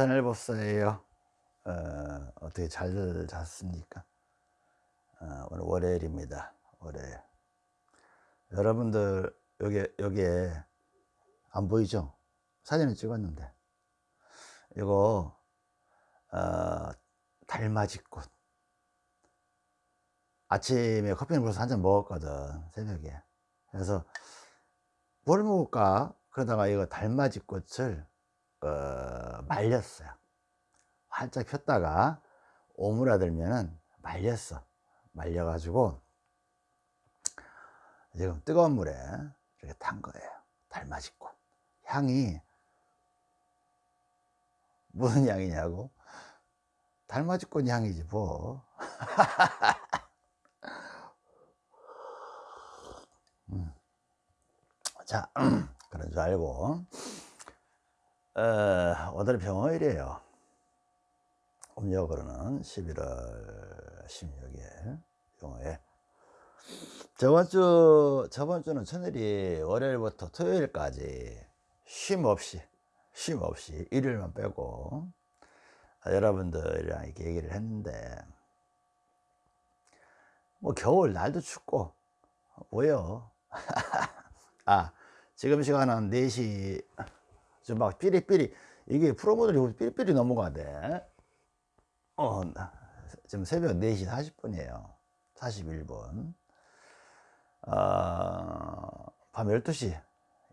전일법사예요. 어, 어떻게 잘 잤습니까? 어, 오늘 월요일입니다. 월요일. 여러분들 여기 여기에 안 보이죠? 사진을 찍었는데 이거 어, 달맞이꽃. 아침에 커피는 벌써 한 잔 먹었거든 새벽에. 그래서 뭘 먹을까? 그러다가 이거 달맞이꽃을 어, 말렸어요. 활짝 폈다가 오므라들면은 말렸어. 말려 가지고 지금 뜨거운 물에 이렇게 탄 거예요. 달맞이꽃. 향이 무슨 향이냐고? 달맞이꽃 향이지 뭐. 음. 자, 그런 줄 알고 어, 오늘 병원일이에요. 음력으로는 11월 16일 병원에 저번 주 저번 주는 천일이 월요일부터 토요일까지 쉼 없이 쉼 없이 일요일만 빼고 여러분들이랑 이렇게 얘기를 했는데 뭐 겨울 날도 춥고 뭐요 아 지금 시간은 4시 막 삐리삐리 이게 프로모델이 삐리삐리 넘어가대. 어 지금 새벽 4시 40분이에요. 41분. 어, 밤 12시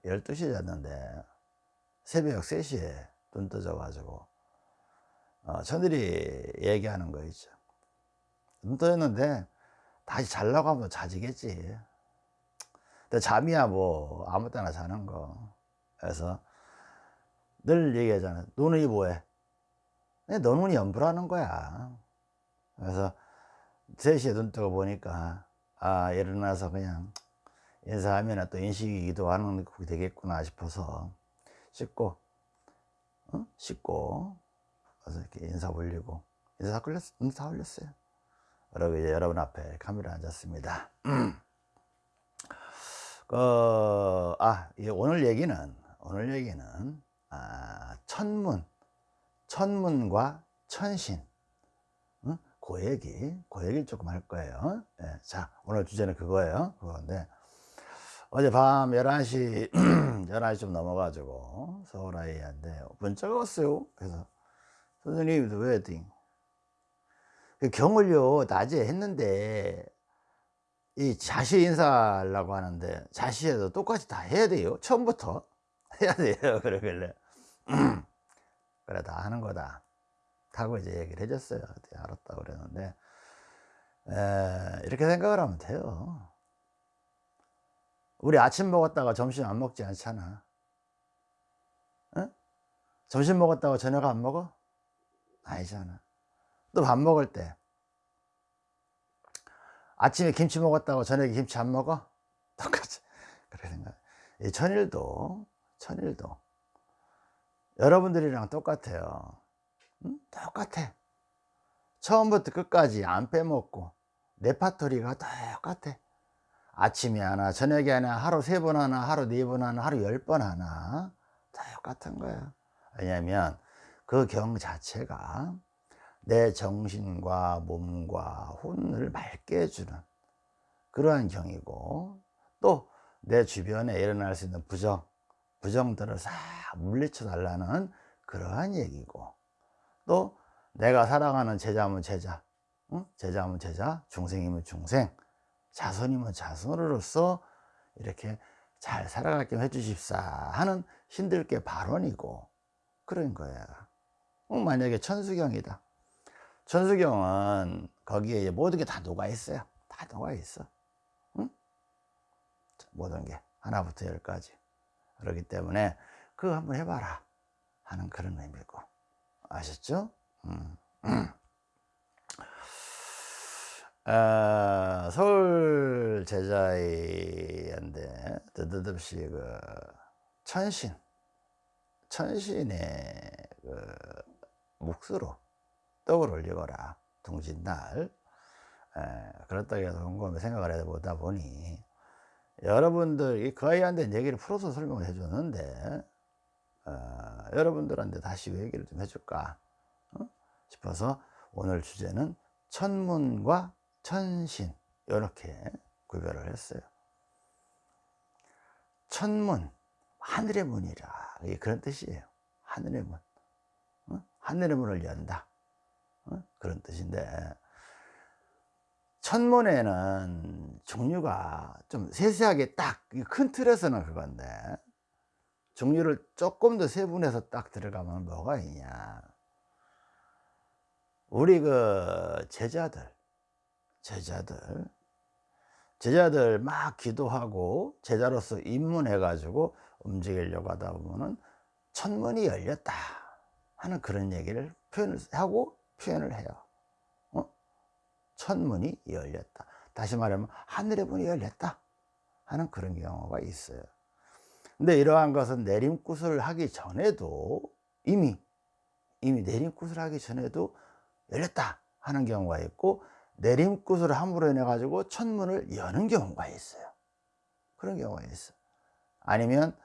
12시에 잤는데 새벽 3시에 눈 떠져 가지고 어, 저들이 얘기하는 거 있죠. 눈 떠졌는데 다시 잘라고 하면 자지겠지. 근데 잠이야 뭐 아무 때나 자는 거. 그래서 늘 얘기하잖아. 너는 뭐해? 내 너는 연부라는 거야. 그래서 3시에 눈 뜨고 보니까 아 일어나서 그냥 인사하면 또 인식이 기도 하는 게 되겠구나 싶어서 씻고 어? 씻고 그래서 이렇게 인사 올리고 인사 올렸, 인사 올렸어요. 그리고 이제 여러분 앞에 카메라 앉았습니다. 그, 아, 오늘 얘기는, 오늘 얘기는, 아, 천문, 천문과 천신, 응? 그 얘기, 그 얘기를 조금 할 거예요. 네, 자, 오늘 주제는 그거예요. 그건데, 어제 밤 11시, 11시 좀 넘어가지고, 서울 아이한테 문자가 왔어요. 그래서, 선생님, 왜, 그 경을요, 낮에 했는데, 이 자시 인사하려고 하는데 자시에도 똑같이 다 해야 돼요 처음부터 해야 돼요 그러길래. 그래 다 하는 거다. 하고 이제 얘기를 해줬어요. 알았다 그랬는데. 에, 이렇게 생각을 하면 돼요. 우리 아침 먹었다가 점심 안 먹지 않잖아. 응? 점심 먹었다가 저녁 안 먹어? 아니잖아. 또 밥 먹을 때. 아침에 김치 먹었다고 저녁에 김치 안 먹어? 똑같이. 그래 생각. 이 천일도 천일도 여러분들이랑 똑같아요. 응? 똑같아. 처음부터 끝까지 안 빼먹고 레파토리가 똑같아. 아침에 하나 저녁에 하나 하루 세 번 하나 하루 네 번 하나 하루 열 번 하나 똑같은 거야. 왜냐면 그 경 자체가 내 정신과 몸과 혼을 맑게 해주는 그러한 경이고 또 내 주변에 일어날 수 있는 부정 부정들을 싹 물리쳐 달라는 그러한 얘기고 또 내가 사랑하는 제자면 제자 응? 제자면 제자 중생이면 중생 자손이면 자손으로서 이렇게 잘 살아가게 해주십사 하는 신들께 발언이고 그런 거야 만약에 천수경이다 천수경은 거기에 모든 게 다 녹아 있어요. 다 녹아 있어. 응? 모든 게 하나부터 열까지. 그렇기 때문에 그거 한번 해봐라 하는 그런 의미고 아셨죠? 음. 아, 서울 제자이인데 드드듭시 그 천신 천신의 그 묵수로 떡을 올리거라 둥진날 그렇다고 해서 곰곰이 생각을 해보다 보니 여러분들 그 아이한테 얘기를 풀어서 설명을 해줬는데 어, 여러분들한테 다시 얘기를 좀 해줄까 어? 싶어서 오늘 주제는 천문과 천신 이렇게 구별을 했어요 천문 하늘의 문이라 그런 뜻이에요 하늘의 문 어? 하늘의 문을 연다 어? 그런 뜻인데 천문에는 종류가 좀 세세하게 딱 큰 틀에서는 그건데 종류를 조금 더 세분해서 딱 들어가면 뭐가 있냐 우리 그 제자들 제자들 제자들 막 기도하고 제자로서 입문해 가지고 움직이려고 하다 보면은 천문이 열렸다 하는 그런 얘기를 표현을 하고 표현을 해요 어? 천문이 열렸다. 다시 말하면 하늘의 문이 열렸다 하는 그런 경우가 있어요. 근데 이러한 것은 내림굿을 하기 전에도 이미 이미 내림굿을 하기 전에도 열렸다 하는 경우가 있고 내림굿을 함으로 인해 가지고 천문을 여는 경우가 있어요. 그런 경우가 있어 아니면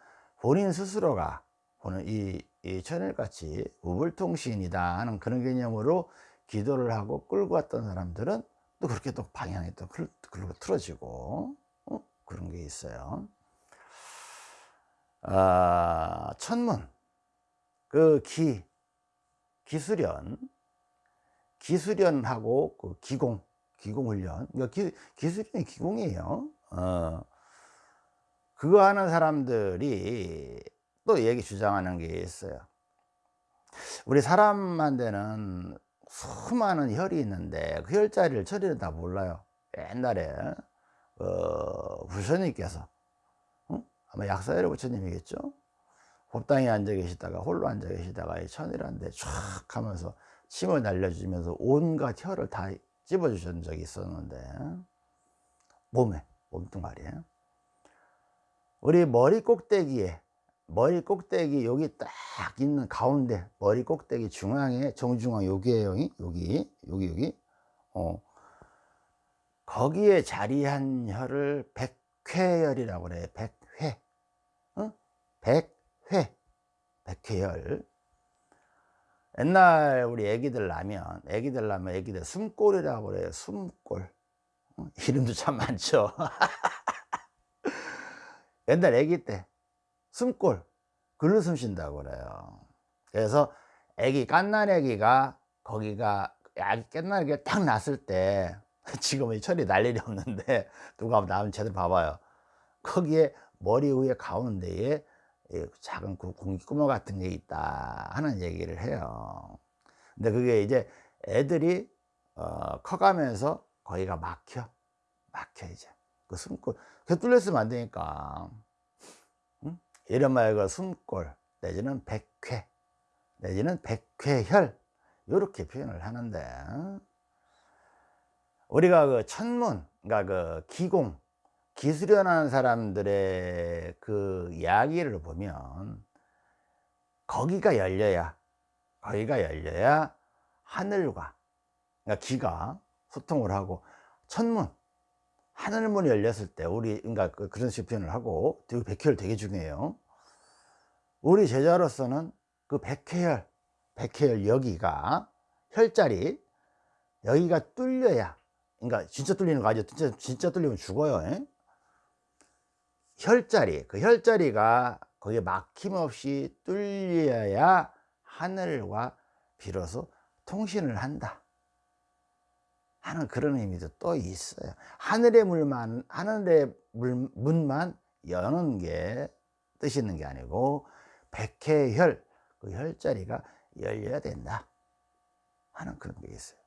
본인 스스로가 보는 이, 이 천일같이 우불통신이다 하는 그런 개념으로 기도를 하고 끌고 왔던 사람들은 또 그렇게 또 방향이 또 그리고 틀어지고 어? 그런 게 있어요. 아, 천문. 그 기 기수련. 기수련하고 그 기공 기공훈련. 그러니까 기, 기수련이 기공이에요. 어. 그거 하는 사람들이 또 얘기 주장하는 게 있어요. 우리 사람한테는 수많은 혈이 있는데 그 혈자리를 처리를 다 몰라요. 옛날에 어, 부처님께서. 어? 아마 약사열의 부처님이겠죠? 법당에 앉아 계시다가 홀로 앉아 계시다가 이 천이라는데 촥 하면서 침을 날려주면서 온갖 혀를 다 찝어주신 적이 있었는데. 몸에 몸뚱아리에. 우리 머리 꼭대기에 머리 꼭대기 여기 딱 있는 가운데 머리 꼭대기 중앙에 정중앙 여기에요 여기 여기 여기. 어. 거기에 자리한 혀를 백회열이라고 그래 백회. 어? 백회. 백회열. 옛날 우리 애기들 나면 애기들 나면 애기들 숨골이라고 그래요 숨골. 어? 이름도 참 많죠. 옛날 애기 때 숨골 글로 숨 쉰다고 그래요. 그래서 애기 깐난 애기가 거기가 아기 깐난 애기가 딱 났을 때 지금은 철이 날 일이 없는데 누가 나면 제대로 봐봐요. 거기에 머리 위에 가운데에 작은 공기 구멍 같은 게 있다 하는 얘기를 해요. 근데 그게 이제 애들이 어, 커가면서 거기가 막혀 막혀 이제. 그 숨골 그 뚫렸으면 안 되니까. 응? 이런 말그 숨골 내지는 백회 내지는 백회혈 이렇게 표현을 하는데 우리가 그 천문 그러니까 그 기공 기수련하는 사람들의 그 이야기를 보면 거기가 열려야 거기가 열려야 하늘과 그러니까 기가 소통을 하고 천문 하늘 문이 열렸을 때 우리 그러니까 그 그런 식으로 표현을 하고 되게 백회열 되게 중요해요. 우리 제자로서는 그 백회열 백회열 여기가 혈자리 여기가 뚫려야 그러니까 진짜 뚫리는 거 아니죠? 진짜, 진짜 뚫리면 죽어요 에? 혈자리 그 혈자리가 거기에 막힘없이 뚫려야 하늘과 비로소 통신을 한다 하는 그런 의미도 또 있어요 하늘의 물만 하늘의 물, 문만 여는 게 뜻이 있는 게 아니고 백회혈 그 혈자리가 열려야 된다 하는 그런 게 있어요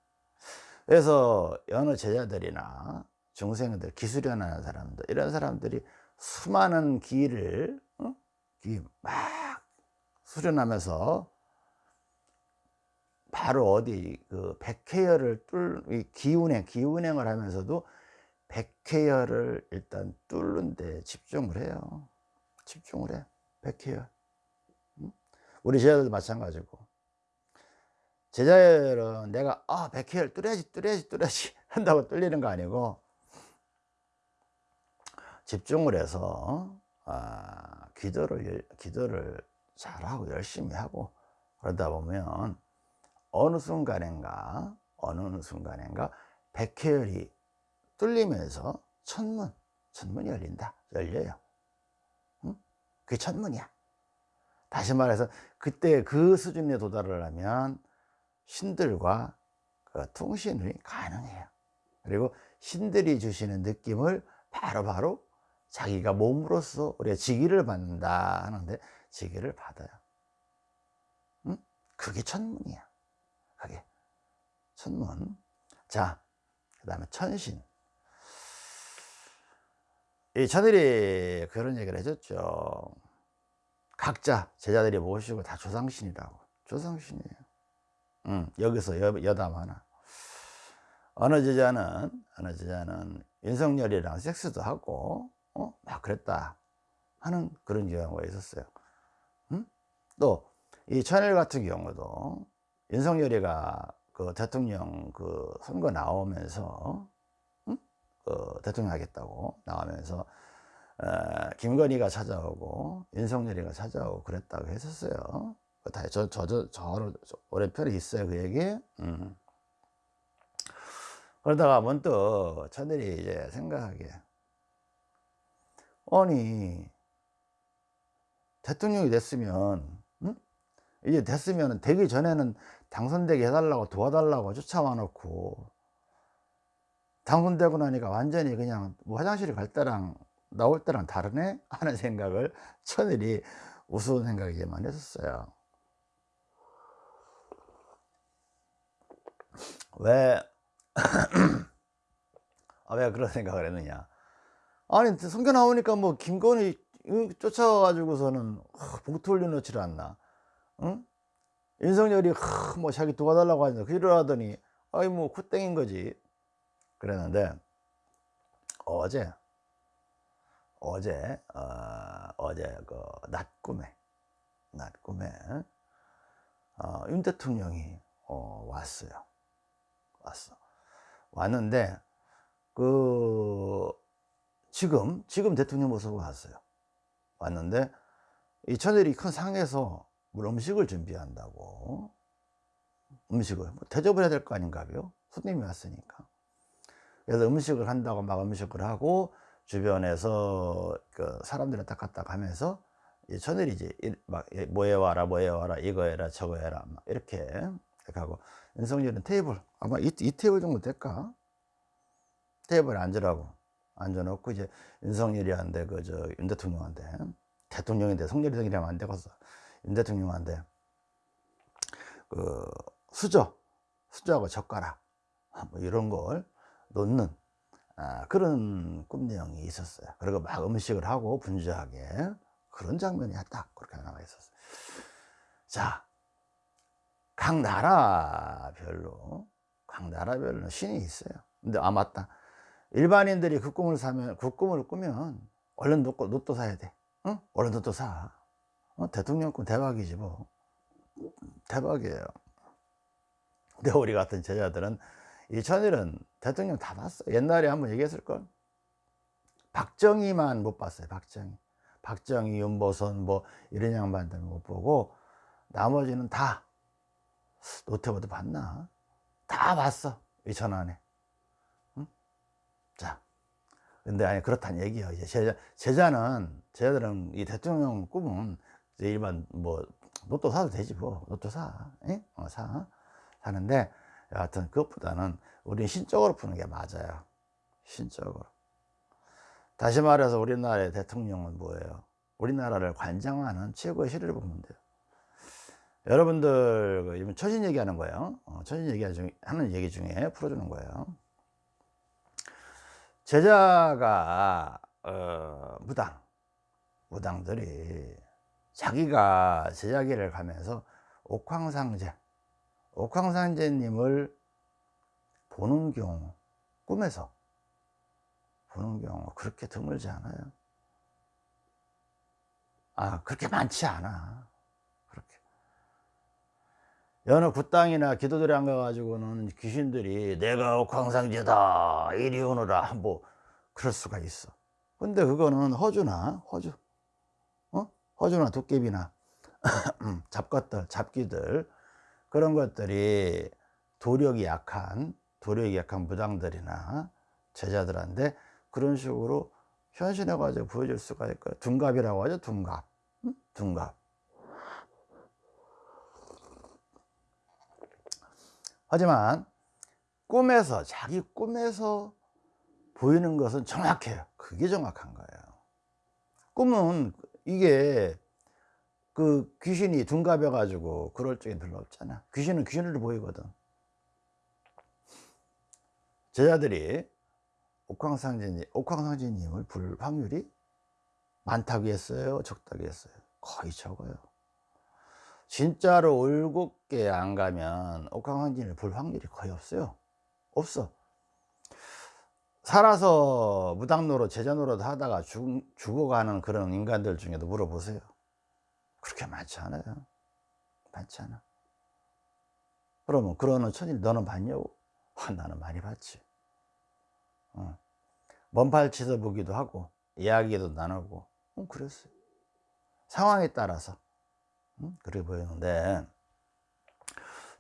그래서 여느 제자들이나 중생들 기술연하는 사람들 이런 사람들이 수많은 기를 어? 기막 수련하면서 바로 어디 그 백회열을 뚫 기운행 기운행을 하면서도 백회열을 일단 뚫는 데 집중을 해요. 집중을 해. 백회열. 우리 제자들도 마찬가지고. 제자열은 내가 아 백회열 뚫어야지 뚫어야지 뚫어야지 한다고 뚫리는 거 아니고 집중을 해서 아, 기도를 기도를 잘하고 열심히 하고 그러다 보면 어느 순간인가 어느 순간인가 백회열이 뚫리면서 천문 천문이 열린다. 열려요. 응? 그게 천문이야. 다시 말해서 그때 그 수준에 도달을 하면 신들과 그 통신이 가능해요. 그리고 신들이 주시는 느낌을 바로바로 바로 자기가 몸으로써 우리가 지기를 받는다 하는데 지기를 받아요. 응? 그게 천문이야 천문. 자, 그 다음에 천신. 이 천일이 그런 얘기를 해줬죠. 각자 제자들이 모시고 다 조상신이라고. 조상신이에요. 응, 여기서 여, 여담 하나. 어느 제자는 어느 제자는 윤석열이랑 섹스도 하고 어? 막 그랬다 하는 그런 경우가 있었어요. 응? 또이 천일 같은 경우도 윤석열이가 그 대통령 그 선거 나오면서 응? 그 대통령 하겠다고 나오면서 어, 김건희가 찾아오고 윤석열이가 찾아오고 그랬다고 했었어요 다 저, 저, 저, 저, 저 오랜편에 있어요 그 얘기 음. 그러다가 문득 저들이 이제 생각하기에 아니 대통령이 됐으면 응? 이제 됐으면 되기 전에는 당선되게 해달라고 도와달라고 쫓아와 놓고 당선되고 나니까 완전히 그냥 뭐 화장실에 갈 때랑 나올 때랑 다르네? 하는 생각을 천일이 우스운 생각이지만 했었어요. 왜, 아, 왜 그런 생각을 했느냐. 아니 성경 나오니까 뭐 김건희 쫓아와가지고서는 봉투 올려놓지를 않나. 응? 윤석열이 뭐 자기 도와달라고 하니까 그러더니 아이 뭐 콧땡인 거지. 그랬는데 어제 어제 어, 어제 그 낮꿈에 낮꿈에 어, 윤 대통령이 어, 왔어요. 왔어. 왔는데 그 지금 지금 대통령 모습으로 왔어요. 왔는데 이 천일이 큰 상에서 물 음식을 준비한다고. 음식을 뭐 대접을 해야 될 거 아닌가요? 손님이 왔으니까. 그래서 음식을 한다고 막 음식을 하고 주변에서 그 사람들을 딱딱딱 하면서 천일이 이제 막 뭐 해 와라 뭐 해 와라 이거 해라 저거 해라 막 이렇게 하고 윤석열은 테이블 아마 이, 이 테이블 정도 될까? 테이블에 앉으라고 앉아놓고 이제 윤석열이한테 그저 윤 대통령한테 대통령인데 성렬이 성이라면 안 되겠어. 윤 대통령한테 그 수저 수저하고 젓가락 뭐 이런 걸 놓는 아, 그런 꿈 내용이 있었어요. 그리고 막 음식을 하고 분주하게 그런 장면이 딱 그렇게 나와 있었어요. 자 각 나라별로 각 나라별로 신이 있어요. 근데 아 맞다. 일반인들이 그 꿈을 사면 그 꿈을 꾸면 얼른 로또, 로또 사야 돼. 응? 얼른 로또 사. 어? 대통령 꿈 대박이지 뭐. 대박이에요. 근데 우리 같은 제자들은 이 천일은 대통령 다 봤어 옛날에 한번 얘기했을걸? 박정희만 못 봤어요 박정희. 박정희 윤보선 뭐 이런 양반들 못 보고 나머지는 다 노태우도 봤나? 다 봤어 이 천 안에. 응? 자 근데 아니 그렇다는 얘기예요. 이제 제자, 제자는 제자들은 이 대통령 꿈은 이제 일반 뭐 로또 사도 되지 뭐. 로또 사, 어, 사. 사는데 여하튼 그것보다는 우리는 신적으로 푸는 게 맞아요. 신적으로. 다시 말해서 우리나라의 대통령은 뭐예요? 우리나라를 관장하는 최고의 시를 보면 돼요. 여러분들 그 얘기하는 거예요. 어, 처신 얘기하는 얘기 중에 풀어주는 거예요. 제자가 어, 무당. 무당들이 자기가 제자기를 가면서 옥황상제 옥황상제님을 보는 경우 꿈에서 보는 경우 그렇게 드물지 않아요. 아 그렇게 많지 않아. 그렇게. 여느 굿땅이나 기도들에 안 가가지고는 귀신들이 내가 옥황상제다 이리 오너라 뭐 그럴 수가 있어. 근데 그거는 허주나 허주 어? 허주나 도깨비나 잡것들 잡기들 그런 것들이 도력이 약한 도력이 약한 무당들이나 제자들한테 그런 식으로 현신해 가지고 보여줄 수가 있고 둔갑이라고 하죠 둔갑 응? 둔갑 하지만 꿈에서 자기 꿈에서 보이는 것은 정확해요 그게 정확한 거예요 꿈은 이게 그 귀신이 둔갑해 가지고 그럴 적이 별로 없잖아. 귀신은 귀신으로 보이거든. 제자들이 옥황상제님, 옥황상제님을 불 확률이 많다고 했어요? 적다고 했어요? 거의 적어요. 진짜로 올곧게 안 가면 옥황상제님을 볼 확률이 거의 없어요. 없어 살아서 무당노릇 제자노릇 하다가 죽, 죽어가는 그런 인간들 중에도 물어보세요. 그렇게 많지 않아요. 많지 않아. 그러면 그러는 천일 너는 봤냐고? 아, 나는 많이 봤지. 어. 먼팔 치서 보기도 하고 이야기도 나누고. 어, 그랬어요. 상황에 따라서. 음? 그래 보이는데.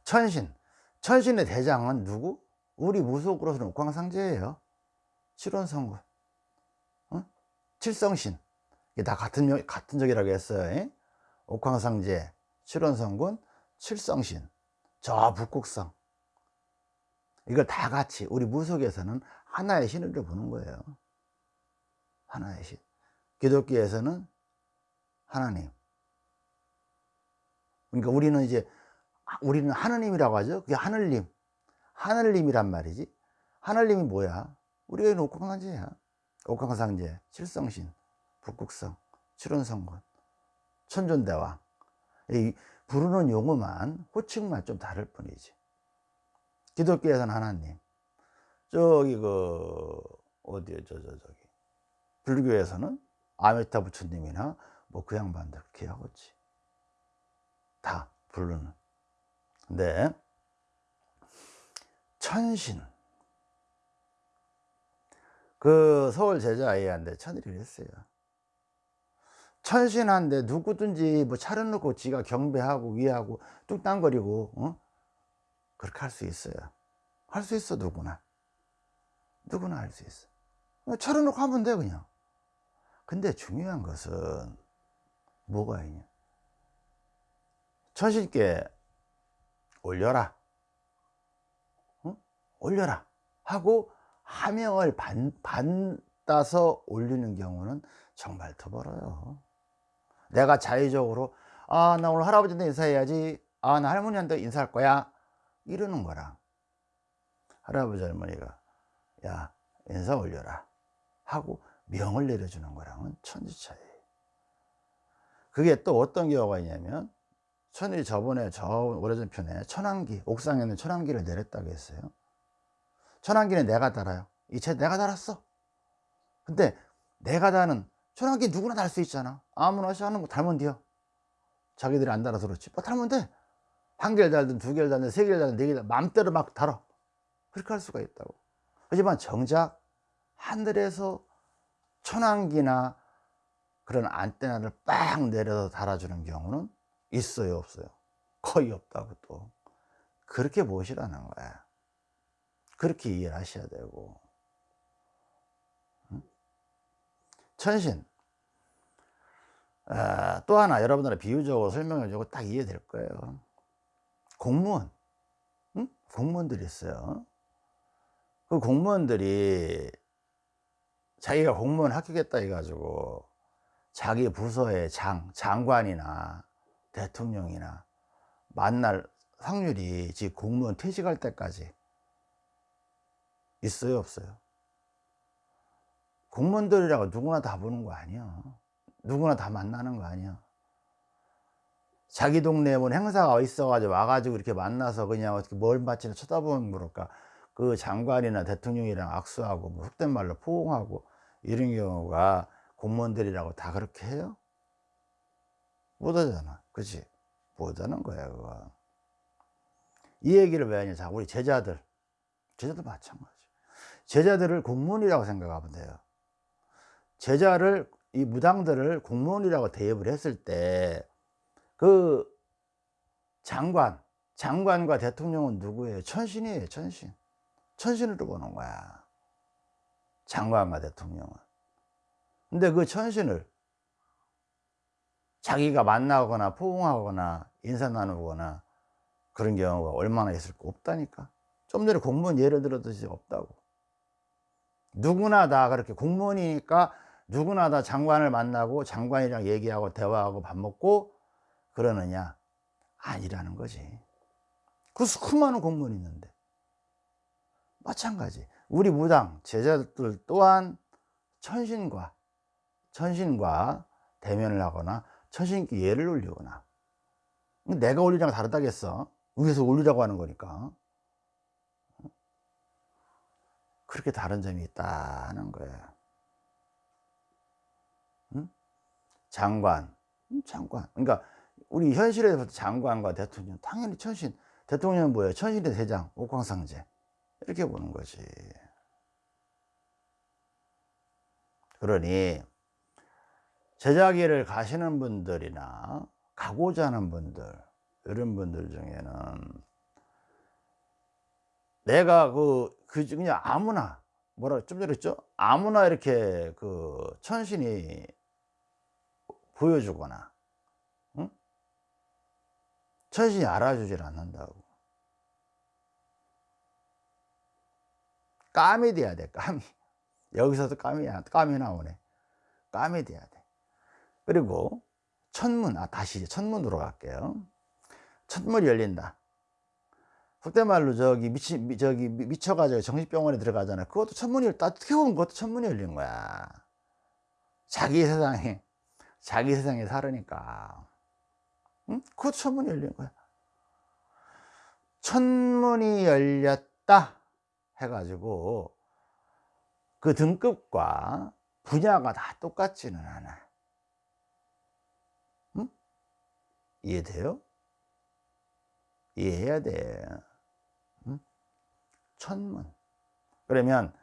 천신. 천신의 대장은 누구? 우리 무속으로서는 옥황상제예요 칠원성군 어? 칠성신. 다 같은 같은 적이라고 했어요 에? 옥황상제 칠원성군 칠성신. 저 북극성. 이걸 다 같이 우리 무속에서는 하나의 신으로 보는 거예요. 하나의 신. 기독교에서는 하나님. 그러니까 우리는 이제 우리는 하느님이라고 하죠. 그게 하늘님. 하늘님이란 말이지. 하늘님이 뭐야 우리가 옥황상제야 옥황상제 칠성신 북극성 칠원성군 천존대왕. 이 부르는 용어만 호칭만 좀 다를 뿐이지. 기독교에서는 하나님 저기 그 어디에 저저 저기 불교에서는 아메타 부처님이나 뭐 그 양반들 그렇게 하겠지. 다 부르는. 근데 천신 그 서울 제자아이한테 천일을 했어요. 천신한데 누구든지 뭐 차려 놓고 지가 경배하고 위하고 뚱땅거리고 어? 그렇게 할 수 있어요. 할 수 있어 누구나. 누구나 할 수 있어. 차려 놓고 하면 돼 그냥. 근데 중요한 것은 뭐가 있냐? 천신께 올려라. 어? 올려라. 하고 하명을 반, 받아서 올리는 경우는 정말 드물어요. 내가 자의적으로 아 나 오늘 할아버지한테 인사해야지. 아 나 할머니한테 인사할 거야. 이러는 거랑 할아버지 할머니가 야 인사 올려라. 하고 명을 내려주는 거랑은 천지 차이. 그게 또 어떤 경우가 있냐면 천일이 저번에 저 오래전 편에 천안기 옥상에 있는 천안기를 내렸다고 했어요 천안기는 내가 달아요. 이 책 내가 달았어. 근데 내가 다는 천안기 누구나 달 수 있잖아. 아무나 하는 거 달면 돼요. 자기들이 안 달아서 그렇지. 뭐 달면 돼한 개를 달든 두 개를 달든 세 개를 달든 네 개를 마음대로 막 달아. 그렇게 할 수가 있다고. 하지만 정작 하늘에서 천안기나 그런 안테나를 빡 내려서 달아주는 경우는 있어요 없어요? 거의 없다고 또. 그렇게 보시라는 거야 그렇게 이해를 하셔야 되고 천신. 아, 또 하나 여러분들은 비유적으로 설명해 주고 딱 이해될 거예요. 공무원. 응? 공무원들이 있어요. 그 공무원들이 자기가 공무원 합격했다 해가지고 자기 부서의 장, 장관이나 대통령이나 만날 확률이 지금 공무원 퇴직할 때까지 있어요 없어요? 공무원들이라고 누구나 다 보는 거 아니야. 누구나 다 만나는 거 아니야. 자기 동네에 뭐 행사가 있어 가지고 와가지고 이렇게 만나서 그냥 어떻게 뭘 마치나 쳐다보면 모를까. 그 장관이나 대통령이랑 악수하고 뭐 속된 말로 포옹하고 이런 경우가 공무원들이라고 다 그렇게 해요? 못하잖아. 그치? 못하는 거야 그거 이 얘기를 왜 하냐. 자 우리 제자들. 제자도 마찬가지 제자들을 공무원이라고 생각하면 돼요. 제자를 이 무당들을 공무원이라고 대입을 했을 때 그 장관 장관과 대통령은 누구예요? 천신이에요 천신. 천신으로 보는 거야. 장관과 대통령은. 근데 그 천신을 자기가 만나거나 포옹하거나 인사 나누거나 그런 경우가 얼마나 있을까 없다니까. 좀 전에 공무원 예를 들었듯이 없다고 누구나 다 그렇게 공무원이니까 누구나 다 장관을 만나고 장관이랑 얘기하고 대화하고 밥 먹고 그러느냐? 아니라는 거지. 그 수많은 공무원이 있는데. 마찬가지. 우리 무당 제자들 또한 천신과 천신과 대면을 하거나 천신께 예를 올리거나. 내가 올리랑 다르다겠어. 위에서 올리라고 하는 거니까 그렇게 다른 점이 있다는 거예요. 응? 장관. 장관. 그러니까 우리 현실에서 장관과 대통령 당연히 천신 대통령은 뭐예요? 천신의 대장 옥황상제. 이렇게 보는 거지. 그러니 제자기를 가시는 분들이나 가고자 하는 분들 이런 분들 중에는 내가 그, 그 그냥 아무나 뭐라 좀 전에 했죠? 아무나 이렇게 그 천신이 보여주거나 응? 천신이 알아주질 않는다고. 까미 돼야 돼 까미 여기서도 까미야 까미 나오네. 까미 돼야 돼. 그리고 천문 아 다시 천문으로 갈게요. 천문이 열린다 속된 말로 저기 미치 저기 미쳐가지고 정신병원에 들어가잖아 그것도 천문이 어떻게 보면 그것도 천문이 열린 거야 자기 세상에 자기 세상에 살으니까 응? 그것도 천문이 열린 거야 천문이 열렸다 해가지고 그 등급과 분야가 다 똑같지는 않아 응? 이해돼요? 이해해야 돼 응? 천문. 그러면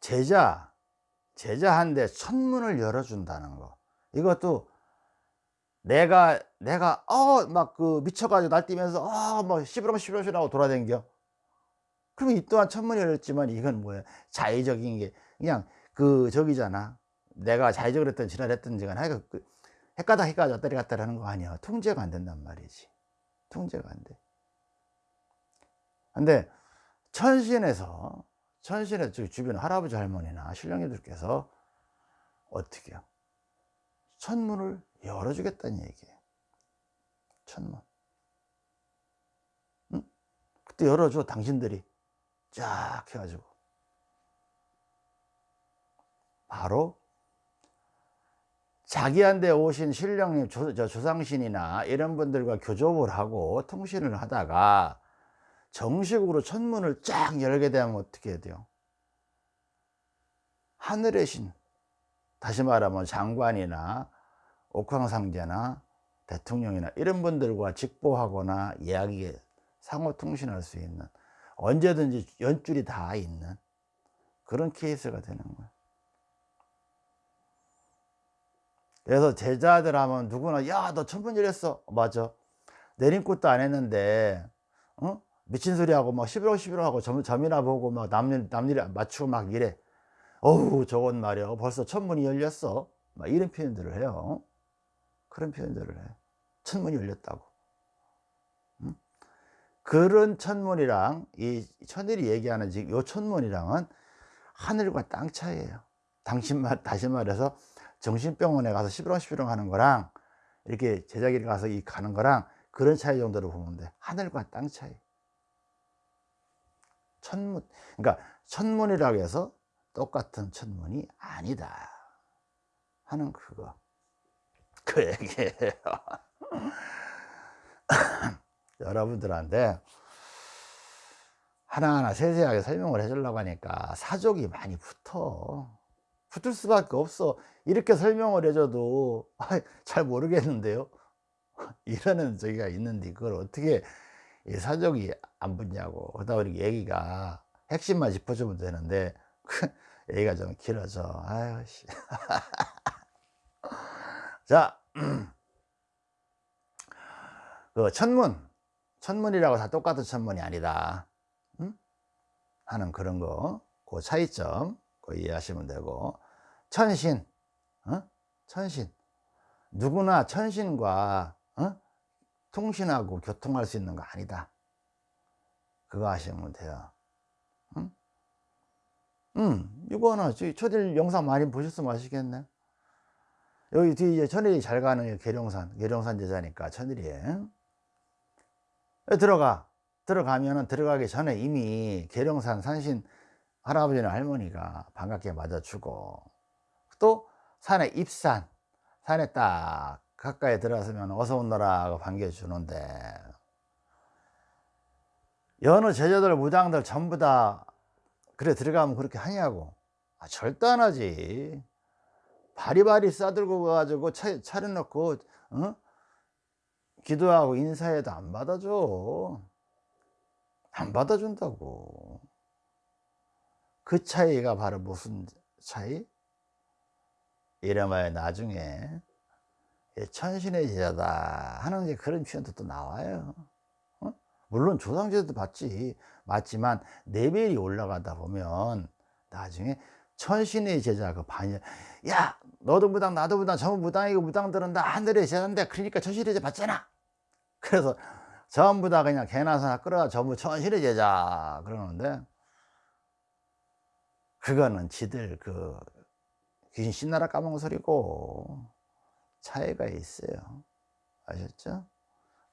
제자 제자한테 천문을 열어준다는 거. 이것도 내가 내가 어 막 그 미쳐가지고 날뛰면서 어뭐 시부렁 시부렁 하고 돌아댕겨. 그러면 이 또한 천문이 열렸지만 이건 뭐야? 자의적인 게 그냥 그 저기잖아. 내가 자의적으로 했던 지랄했던 지가 하여간 그 헷가닥 헷가닥 왔다리 갔다리 하는 거 아니야. 통제가 안 된단 말이지. 통제가 안돼. 근데 천신에서 천신의 주변 할아버지 할머니나 신령이들께서 어떻게 해요? 천문을 열어주겠다는 얘기예요. 천문. 응? 그때 열어줘 당신들이. 쫙 해가지고. 바로 자기한테 오신 신령님 조, 저 조상신이나 이런 분들과 교접을 하고 통신을 하다가 정식으로 천문을 쫙 열게 되면 어떻게 해야 돼요? 하늘의 신 다시 말하면 장관이나 옥황상제나 대통령이나 이런 분들과 직보하거나 이야기 상호 통신할 수 있는 언제든지 연줄이 다 있는 그런 케이스가 되는 거예요. 그래서 제자들 하면 누구나 야 너 천문일 했어. 맞아. 내림꽃도 안 했는데 어? 미친 소리 하고 막 11월 11월 하고 점, 점이나 보고 막 남일 남일 맞추고 막 이래. 어우 저건 말이야. 벌써 천문이 열렸어. 막 이런 표현들을 해요. 그런 표현들을 해. 천문이 열렸다고. 그런 천문이랑 이 천일이 얘기하는 지금 요 천문이랑은 하늘과 땅 차이예요. 당신 말 다시 말해서 정신병원에 가서 시비렁 시비렁 하는 거랑 이렇게 제자기를 가서 이 가는 거랑 그런 차이 정도로 보면 돼. 하늘과 땅 차이 천문 그러니까 천문이라고 해서 똑같은 천문이 아니다 하는 그거. 그 얘기예요. 여러분들한테 하나하나 세세하게 설명을 해주려고 하니까 사족이 많이 붙어. 붙을 수밖에 없어. 이렇게 설명을 해줘도 잘 모르겠는데요? 이러는 저기가 있는데 그걸 어떻게 사족이 안 붙냐고 그러다 보니 얘기가 핵심만 짚어주면 되는데 얘기가 좀 길어져 아유 씨. 자 그 천문 천문이라고 다 똑같은 천문이 아니다 응? 하는 그런 거그 차이점 그 이해하시면 되고 천신 어? 천신 누구나 천신과 어? 통신하고 교통할 수 있는 거 아니다. 그거 하시면 돼요. 응? 음, 이거는 초딜 영상 많이 보셨으면 아시겠네. 여기 뒤에 이제 천일이 잘 가는 계룡산 계룡산 제자니까 천일이에 들어가. 들어가면은 들어가기 전에 이미 계룡산 산신 할아버지나 할머니가 반갑게 맞아주고 또 산에 입산 산에 딱 가까이 들어서면 어서 온너라 고 반겨주는데 여느 제자들 무당들 전부 다 그래 들어가면 그렇게 하냐고 아, 절대 안 하지 바리바리 싸들고 가가지고 차, 차려놓고 어? 기도하고 인사해도 안 받아줘 안 받아준다고 그 차이가 바로 무슨 차이? 이래봐야 나중에 천신의 제자다 하는 게 그런 표현도 또 나와요. 어? 물론 조상제도 받지. 맞지만 레벨이 올라가다 보면 나중에 천신의 제자 그 반야 야 너도 무당 나도 무당 전부 무당이고 무당들은 다. 하늘의 제자인데 그러니까 천신의 제자 받잖아. 그래서 전부 다 그냥 개나 소나 끌어가 전부 천신의 제자 그러는데 그거는 지들 그 귀신 신나라 까먹은 소리고 차이가 있어요 아셨죠?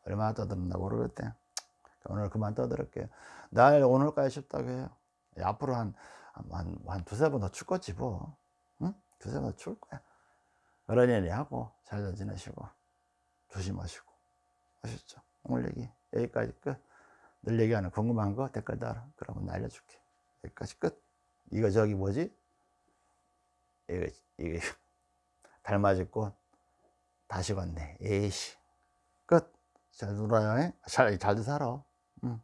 얼마나 떠들었나 모르겠대 오늘 그만 떠들을게요 날 오늘까지 쉽다고 해요 앞으로 한, 한, 한 두세 번더 죽겠지 뭐 응? 두세 번더 죽을 거야 그러니 하고 잘 지내시고 조심하시고 아셨죠? 오늘 얘기 여기까지 끝. 늘 얘기하는 궁금한 거 댓글 달아. 그러면 알려줄게. 여기까지 끝. 이거 저기 뭐지? 이거 이거 달맞을 꽃 다시 건네. 에이씨 끝. 잘 놀아요. 잘 잘도 살아. 응.